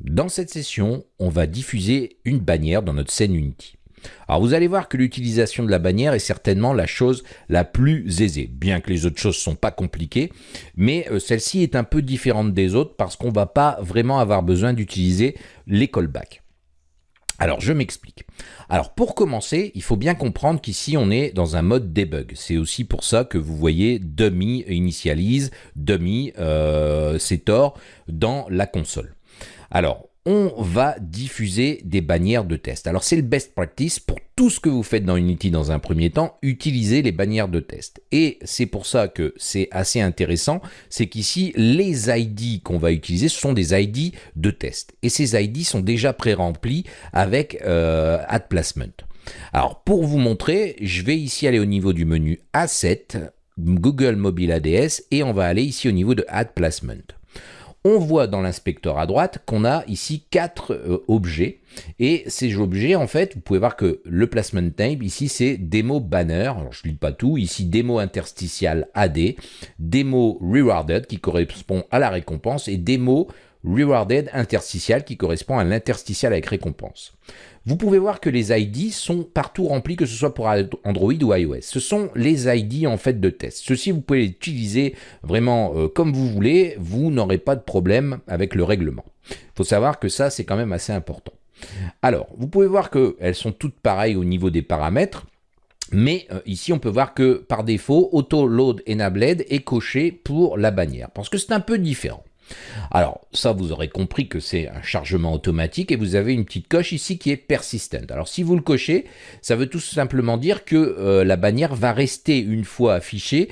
Dans cette session, on va diffuser une bannière dans notre scène Unity. Alors vous allez voir que l'utilisation de la bannière est certainement la chose la plus aisée, bien que les autres choses ne sont pas compliquées, mais euh, celle-ci est un peu différente des autres parce qu'on ne va pas vraiment avoir besoin d'utiliser les callbacks. Alors, je m'explique. Alors, pour commencer, il faut bien comprendre qu'ici, on est dans un mode debug. C'est aussi pour ça que vous voyez dummy initialise, dummy euh, tort dans la console. Alors, on va diffuser des bannières de test. Alors c'est le best practice pour tout ce que vous faites dans Unity dans un premier temps, utilisez les bannières de test. Et c'est pour ça que c'est assez intéressant, c'est qu'ici les ID qu'on va utiliser ce sont des ID de test. Et ces ID sont déjà pré-remplis avec euh, Add Placement. Alors pour vous montrer, je vais ici aller au niveau du menu Asset, Google Mobile ADS et on va aller ici au niveau de Add Placement on voit dans l'inspecteur à droite qu'on a ici quatre euh, objets. Et ces objets, en fait, vous pouvez voir que le placement type, ici, c'est démo banner. Alors, je ne lis pas tout. Ici, démo interstitial AD, démo rewarded, qui correspond à la récompense, et démo rewarded interstitial, qui correspond à l'interstitial avec récompense. Vous pouvez voir que les ID sont partout remplis, que ce soit pour Android ou iOS. Ce sont les ID en fait de test. Ceci, vous pouvez les utiliser vraiment euh, comme vous voulez. Vous n'aurez pas de problème avec le règlement. Il faut savoir que ça, c'est quand même assez important. Alors, vous pouvez voir qu'elles sont toutes pareilles au niveau des paramètres. Mais euh, ici, on peut voir que par défaut, Auto Load Enabled est coché pour la bannière, parce que c'est un peu différent. Alors ça, vous aurez compris que c'est un chargement automatique et vous avez une petite coche ici qui est persistent. Alors si vous le cochez, ça veut tout simplement dire que euh, la bannière va rester une fois affichée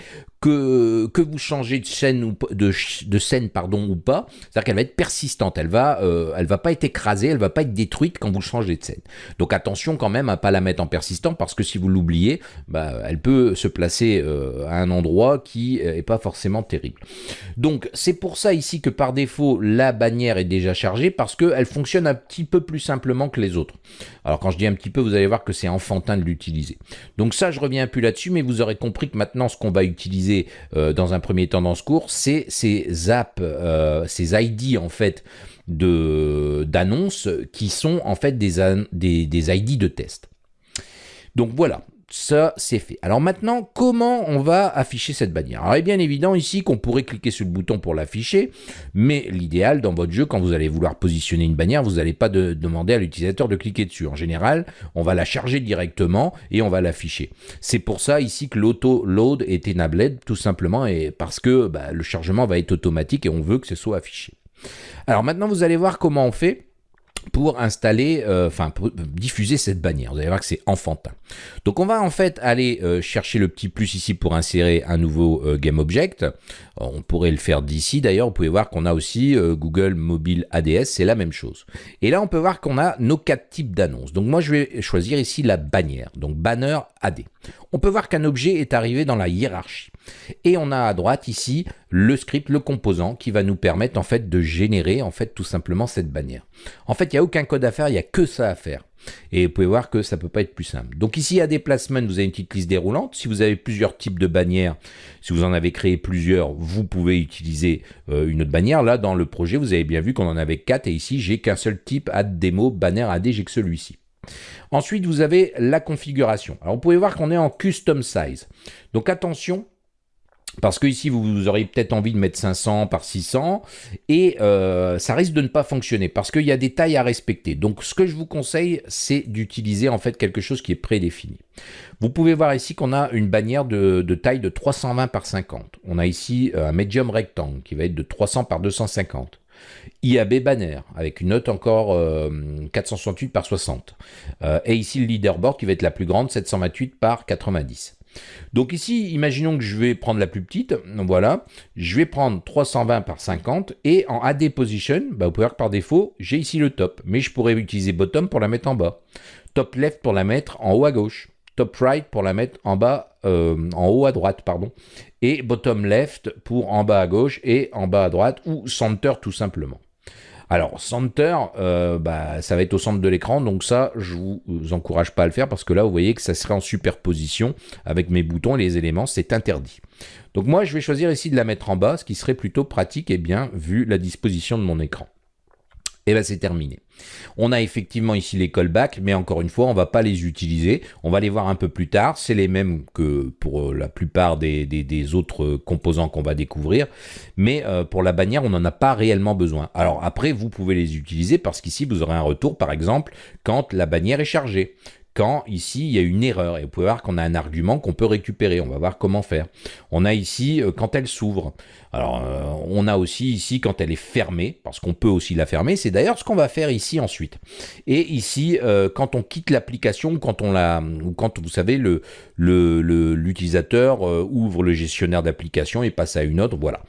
que, vous changez de scène ou de, scène pardon ou pas, c'est-à-dire qu'elle va être persistante, elle va euh, va pas être écrasée, elle va pas être détruite quand vous changez de scène. Donc attention quand même à pas la mettre en persistant parce que si vous l'oubliez, bah, elle peut se placer euh, à un endroit qui est pas forcément terrible. Donc c'est pour ça ici que par défaut la bannière est déjà chargée parce qu'elle fonctionne un petit peu plus simplement que les autres. Alors quand je dis un petit peu, vous allez voir que c'est enfantin de l'utiliser. Donc ça je reviens plus là-dessus, mais vous aurez compris que maintenant ce qu'on va utiliser euh, dans un premier temps dans ce cours, c'est ces apps, euh, ces ID en fait d'annonces qui sont en fait des, des, des ID de test. Donc voilà, ça c'est fait. Alors maintenant, comment on va afficher cette bannière? Alors il est bien évident ici qu'on pourrait cliquer sur le bouton pour l'afficher, mais l'idéal dans votre jeu, quand vous allez vouloir positionner une bannière, vous n'allez pas demander à l'utilisateur de cliquer dessus. En général, on va la charger directement et on va l'afficher. C'est pour ça ici que l'auto-load est enabled, tout simplement, et parce que bah, le chargement va être automatique et on veut que ce soit affiché. Alors maintenant, vous allez voir comment on fait pour installer, euh, enfin diffuser cette bannière. Vous allez voir que c'est enfantin. Donc on va en fait aller euh, chercher le petit plus ici pour insérer un nouveau euh, GameObject. On pourrait le faire d'ici d'ailleurs. Vous pouvez voir qu'on a aussi Google Mobile ADS, c'est la même chose. Et là on peut voir qu'on a nos quatre types d'annonces. Donc moi je vais choisir ici la bannière, donc banner AD. On peut voir qu'un objet est arrivé dans la hiérarchie. Et on a à droite ici le script, le composant qui va nous permettre en fait de générer en fait tout simplement cette bannière. En fait, il n'y a aucun code à faire, il n'y a que ça à faire. Et vous pouvez voir que ça peut pas être plus simple. Donc ici, à déplacement, vous avez une petite liste déroulante. Si vous avez plusieurs types de bannières, si vous en avez créé plusieurs, vous pouvez utiliser euh, une autre bannière. Là, dans le projet, vous avez bien vu qu'on en avait quatre. Et ici, j'ai qu'un seul type, add démo, banner AD, j'ai que celui-ci. Ensuite, vous avez la configuration. Alors, vous pouvez voir qu'on est en custom size. Donc attention, parce que ici, vous auriez peut-être envie de mettre 500 par 600 et euh, ça risque de ne pas fonctionner parce qu'il y a des tailles à respecter. Donc, ce que je vous conseille, c'est d'utiliser en fait quelque chose qui est prédéfini. Vous pouvez voir ici qu'on a une bannière de, taille de 320 par 50. On a ici euh, un medium rectangle qui va être de 300 par 250. IAB banner avec une note encore 468 euh, par 60. et ici le leaderboard qui va être la plus grande, 728 par 90. Donc ici, imaginons que je vais prendre la plus petite, voilà, je vais prendre 320 par 50, et en AD position, bah, vous pouvez voir que par défaut, j'ai ici le top, mais je pourrais utiliser bottom pour la mettre en bas, top left pour la mettre en haut à gauche, top right pour la mettre en bas, euh, en haut à droite, pardon, et bottom left pour en bas à gauche et en bas à droite, ou center tout simplement. Alors, Center, euh, bah, ça va être au centre de l'écran, donc ça, je vous encourage pas à le faire parce que là, vous voyez que ça serait en superposition avec mes boutons et les éléments, c'est interdit. Donc moi, je vais choisir ici de la mettre en bas, ce qui serait plutôt pratique et bien vu la disposition de mon écran. Et bien c'est terminé. On a effectivement ici les callbacks, mais encore une fois, on va pas les utiliser. On va les voir un peu plus tard. C'est les mêmes que pour la plupart des, autres composants qu'on va découvrir. Mais euh, pour la bannière, on n'en a pas réellement besoin. Alors après, vous pouvez les utiliser parce qu'ici, vous aurez un retour, par exemple, quand la bannière est chargée quand ici il y a une erreur. Et vous pouvez voir qu'on a un argument qu'on peut récupérer. On va voir comment faire. On a ici euh, quand elle s'ouvre. Alors euh, on a aussi ici quand elle est fermée, parce qu'on peut aussi la fermer. C'est d'ailleurs ce qu'on va faire ici ensuite. Et ici euh, quand on quitte l'application, quand vous savez l'utilisateur ouvre le gestionnaire d'application et passe à une autre. Voilà.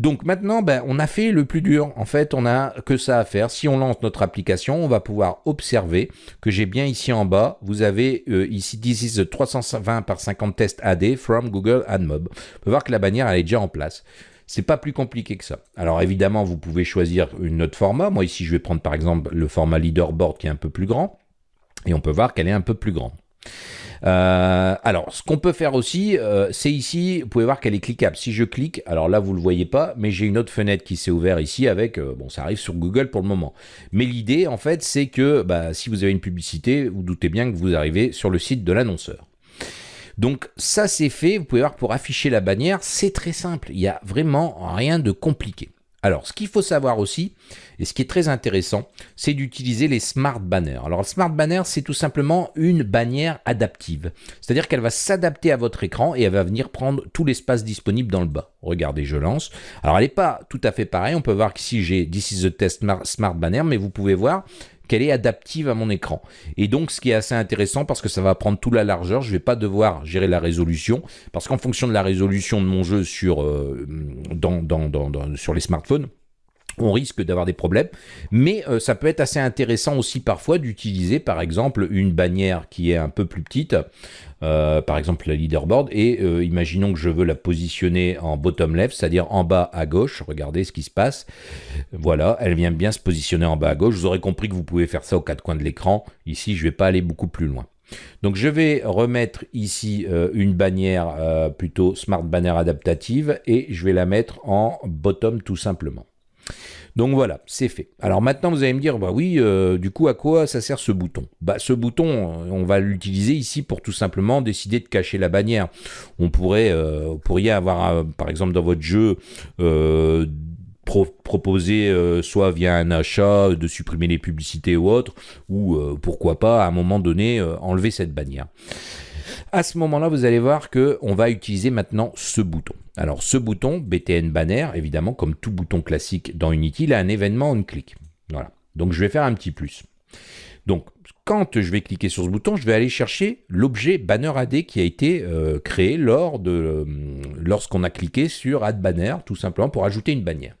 Donc maintenant, ben, on a fait le plus dur. En fait, on a que ça à faire. Si on lance notre application, on va pouvoir observer que j'ai bien ici en bas, vous avez euh, ici this is 320 par 50 tests AD from Google AdMob. On peut voir que la bannière, elle est déjà en place. C'est pas plus compliqué que ça. Alors évidemment, vous pouvez choisir une autre format. Moi ici, je vais prendre par exemple le format leaderboard qui est un peu plus grand. Et on peut voir qu'elle est un peu plus grande. Euh, alors, ce qu'on peut faire aussi, euh, c'est ici, vous pouvez voir qu'elle est cliquable. Si je clique, alors là, vous ne le voyez pas, mais j'ai une autre fenêtre qui s'est ouverte ici avec, euh, bon, ça arrive sur Google pour le moment. Mais l'idée, en fait, c'est que bah, si vous avez une publicité, vous doutez bien que vous arrivez sur le site de l'annonceur. Donc ça c'est fait, vous pouvez voir pour afficher la bannière, c'est très simple, il n'y a vraiment rien de compliqué. Alors, ce qu'il faut savoir aussi, et ce qui est très intéressant, c'est d'utiliser les smart banners. Alors, le smart banner, c'est tout simplement une bannière adaptive. C'est-à-dire qu'elle va s'adapter à votre écran et elle va venir prendre tout l'espace disponible dans le bas. Regardez, je lance. Alors, elle n'est pas tout à fait pareille. On peut voir qu'ici, j'ai This is the test smart banner, mais vous pouvez voir qu'elle est adaptive à mon écran. Et donc, ce qui est assez intéressant parce que ça va prendre toute la largeur, je ne vais pas devoir gérer la résolution parce qu'en fonction de la résolution de mon jeu sur, euh, dans, sur les smartphones, on risque d'avoir des problèmes, mais euh, ça peut être assez intéressant aussi parfois d'utiliser par exemple une bannière qui est un peu plus petite, euh, par exemple la leaderboard, et euh, imaginons que je veux la positionner en bottom left, c'est-à-dire en bas à gauche, regardez ce qui se passe, voilà, elle vient bien se positionner en bas à gauche, vous aurez compris que vous pouvez faire ça aux quatre coins de l'écran, ici je ne vais pas aller beaucoup plus loin. Donc je vais remettre ici une bannière plutôt Smart Banner adaptative et je vais la mettre en bottom tout simplement. Donc voilà, c'est fait. Alors maintenant, vous allez me dire, bah oui, euh, du coup, à quoi ça sert ce bouton? Bah ce bouton, euh, on va l'utiliser ici pour tout simplement décider de cacher la bannière. On pourrait, euh, vous pourriez avoir, par exemple, dans votre jeu, proposer soit via un achat de supprimer les publicités ou autre, ou pourquoi pas à un moment donné enlever cette bannière. À ce moment-là, vous allez voir qu'on va utiliser maintenant ce bouton. Alors ce bouton, BTN Banner, évidemment, comme tout bouton classique dans Unity, il a un événement on-click. Voilà. Donc je vais faire un petit plus. Donc quand je vais cliquer sur ce bouton, je vais aller chercher l'objet Banner AD qui a été euh, créé euh, lorsqu'on a cliqué sur Add Banner, tout simplement pour ajouter une bannière.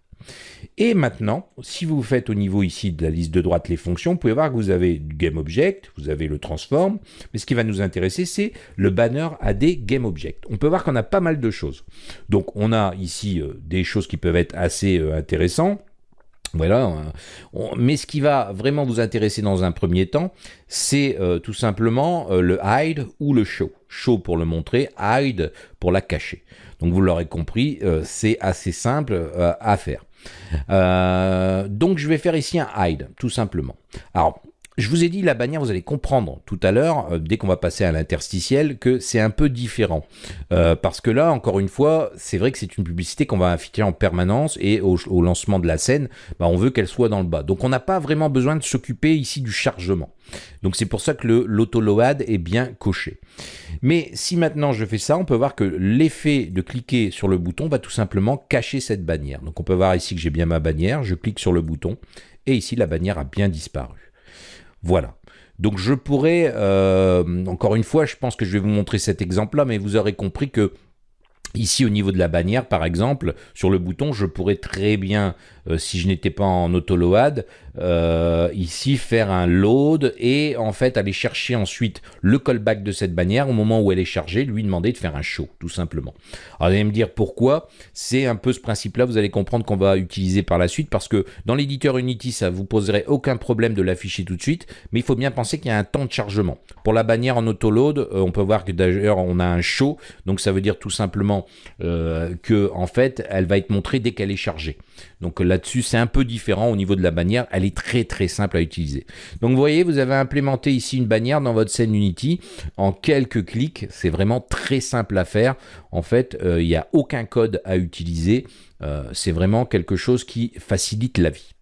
Et maintenant, si vous faites au niveau ici de la liste de droite les fonctions, vous pouvez voir que vous avez du GameObject, vous avez le transform, mais ce qui va nous intéresser, c'est le banner AD GameObject. On peut voir qu'on a pas mal de choses. Donc on a ici euh, des choses qui peuvent être assez euh, intéressantes. Voilà, mais ce qui va vraiment vous intéresser dans un premier temps, c'est euh, tout simplement le hide ou le show. Show pour le montrer, hide pour la cacher. Donc vous l'aurez compris, c'est assez simple à faire. Euh, donc je vais faire ici un hide, tout simplement. Alors, je vous ai dit la bannière, vous allez comprendre tout à l'heure, euh, dès qu'on va passer à l'interstitiel, que c'est un peu différent. Euh, parce que là, encore une fois, c'est vrai que c'est une publicité qu'on va afficher en permanence et au, lancement de la scène, bah, on veut qu'elle soit dans le bas. Donc on n'a pas vraiment besoin de s'occuper ici du chargement. Donc c'est pour ça que l'auto-load est bien coché. Mais si maintenant je fais ça, on peut voir que l'effet de cliquer sur le bouton va tout simplement cacher cette bannière. Donc on peut voir ici que j'ai bien ma bannière, je clique sur le bouton et ici la bannière a bien disparu. Voilà. Donc je pourrais, euh, encore une fois, je pense que je vais vous montrer cet exemple-là, mais vous aurez compris que Ici, au niveau de la bannière, par exemple, sur le bouton, je pourrais très bien, euh, si je n'étais pas en auto-load, euh, ici faire un load et en fait aller chercher ensuite le callback de cette bannière au moment où elle est chargée, lui demander de faire un show, tout simplement. Alors, vous allez me dire pourquoi. C'est un peu ce principe-là, vous allez comprendre qu'on va utiliser par la suite parce que dans l'éditeur Unity, ça vous poserait aucun problème de l'afficher tout de suite, mais il faut bien penser qu'il y a un temps de chargement. Pour la bannière en auto-load, euh, on peut voir que d'ailleurs on a un show, donc ça veut dire tout simplement simplement euh, que en fait, elle va être montrée dès qu'elle est chargée. Donc là-dessus, c'est un peu différent au niveau de la bannière. Elle est très très simple à utiliser. Donc vous voyez, vous avez implémenté ici une bannière dans votre scène Unity en quelques clics. C'est vraiment très simple à faire. En fait, euh, il n'y a aucun code à utiliser. Euh, c'est vraiment quelque chose qui facilite la vie.